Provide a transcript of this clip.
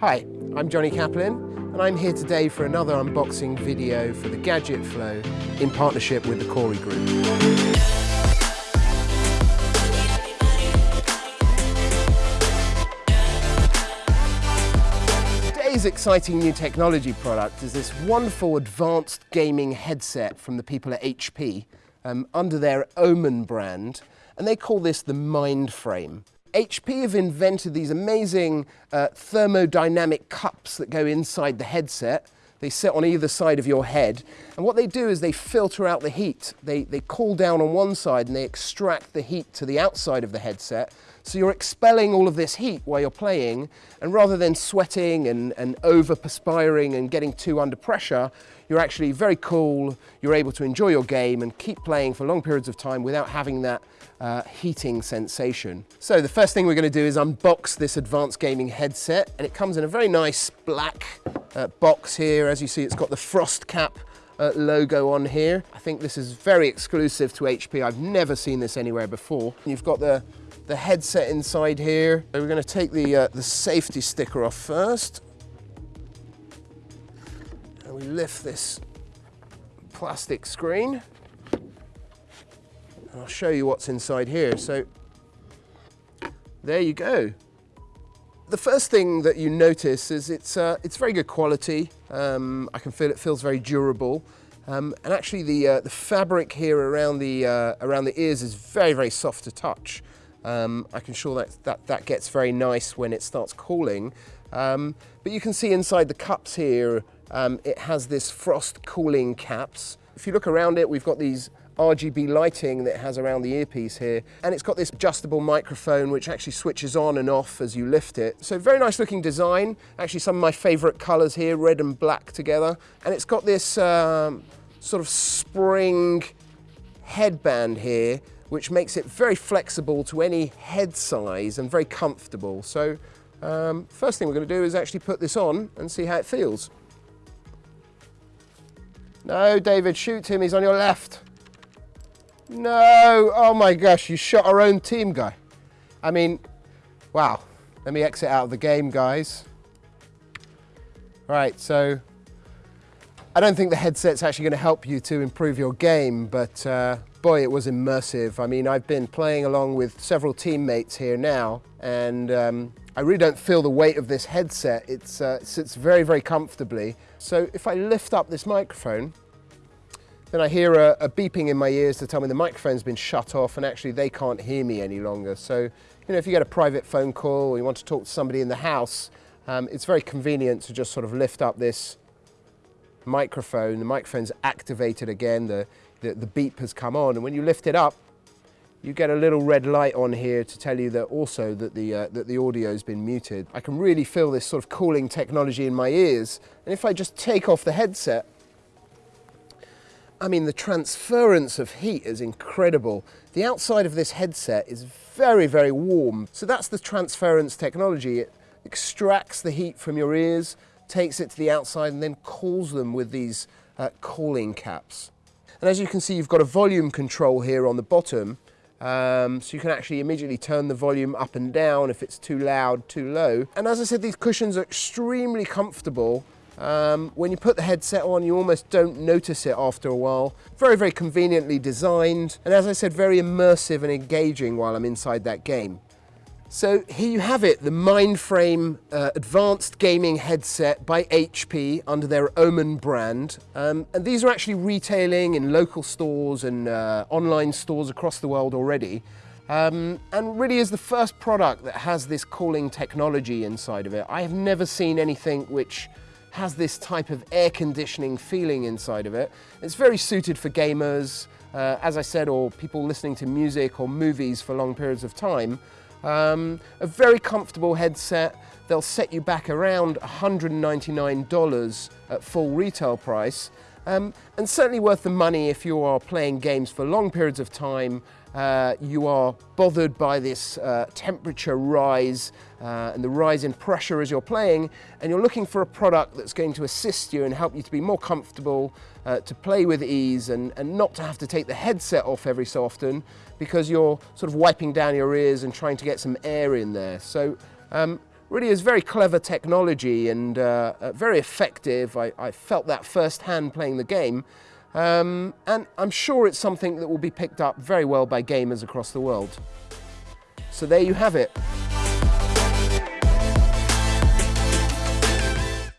Hi, I'm Johnny Kaplan and I'm here today for another unboxing video for the Gadget Flow in partnership with the Corey Group. Today's exciting new technology product is this wonderful advanced gaming headset from the people at HP um, under their Omen brand and they call this the Mindframe. HP have invented these amazing uh, thermodynamic cups that go inside the headset. They sit on either side of your head. And what they do is they filter out the heat. They, they cool down on one side and they extract the heat to the outside of the headset. So you're expelling all of this heat while you're playing. And rather than sweating and, and over perspiring and getting too under pressure, you're actually very cool. You're able to enjoy your game and keep playing for long periods of time without having that uh, heating sensation. So the first thing we're going to do is unbox this advanced gaming headset and it comes in a very nice black uh, box here. As you see, it's got the Frostcap uh, logo on here. I think this is very exclusive to HP. I've never seen this anywhere before. You've got the, the headset inside here. So we're going to take the, uh, the safety sticker off first. And we lift this plastic screen. I'll show you what's inside here. So there you go. The first thing that you notice is it's, uh, it's very good quality. Um, I can feel it feels very durable. Um, and actually the, uh, the fabric here around the, uh, around the ears is very, very soft to touch. Um, I can sure that, that that gets very nice when it starts cooling. Um, but you can see inside the cups here, um, it has this frost cooling caps. If you look around it, we've got these RGB lighting that it has around the earpiece here. And it's got this adjustable microphone which actually switches on and off as you lift it. So very nice looking design. Actually some of my favorite colors here, red and black together. And it's got this um, sort of spring headband here which makes it very flexible to any head size and very comfortable. So um, first thing we're going to do is actually put this on and see how it feels. No, David, shoot him, he's on your left. No, oh my gosh, you shot our own team guy. I mean, wow. Let me exit out of the game, guys. Right, so I don't think the headset's actually going to help you to improve your game, but uh, boy, it was immersive. I mean, I've been playing along with several teammates here now, and um, I really don't feel the weight of this headset. Uh, it sits very, very comfortably. So if I lift up this microphone, then I hear a, a, beeping in my ears to tell me the microphone's been shut off and actually they can't hear me any longer. So, you know, if you get a private phone call or you want to talk to somebody in the house, um, it's very convenient to just sort of lift up this microphone. The microphone's activated again, the, the, the beep has come on, and when you lift it up, you get a little red light on here to tell you that also that the, uh, that the audio's been muted. I can really feel this sort of cooling technology in my ears. And if I just take off the headset, I mean, the transference of heat is incredible. The outside of this headset is very, very warm. So that's the transference technology. It extracts the heat from your ears, takes it to the outside and then cools them with these uh, cooling caps. And as you can see, you've got a volume control here on the bottom. Um, so you can actually immediately turn the volume up and down if it's too loud, too low. And as I said, these cushions are extremely comfortable um, when you put the headset on, you almost don't notice it after a while. Very, very conveniently designed, and as I said, very immersive and engaging while I'm inside that game. So here you have it, the Mindframe uh, Advanced Gaming Headset by HP under their Omen brand. Um, and these are actually retailing in local stores and uh, online stores across the world already. Um, and really is the first product that has this cooling technology inside of it. I have never seen anything which has this type of air conditioning feeling inside of it. It's very suited for gamers, uh, as I said, or people listening to music or movies for long periods of time. Um, a very comfortable headset. They'll set you back around $199 at full retail price. Um, and certainly worth the money if you are playing games for long periods of time uh, you are bothered by this uh, temperature rise uh, and the rise in pressure as you're playing, and you're looking for a product that's going to assist you and help you to be more comfortable, uh, to play with ease, and, and not to have to take the headset off every so often because you're sort of wiping down your ears and trying to get some air in there. So um, really is very clever technology and uh, uh, very effective. I, I, felt that firsthand playing the game. Um, and I'm sure it's something that will be picked up very well by gamers across the world. So there you have it.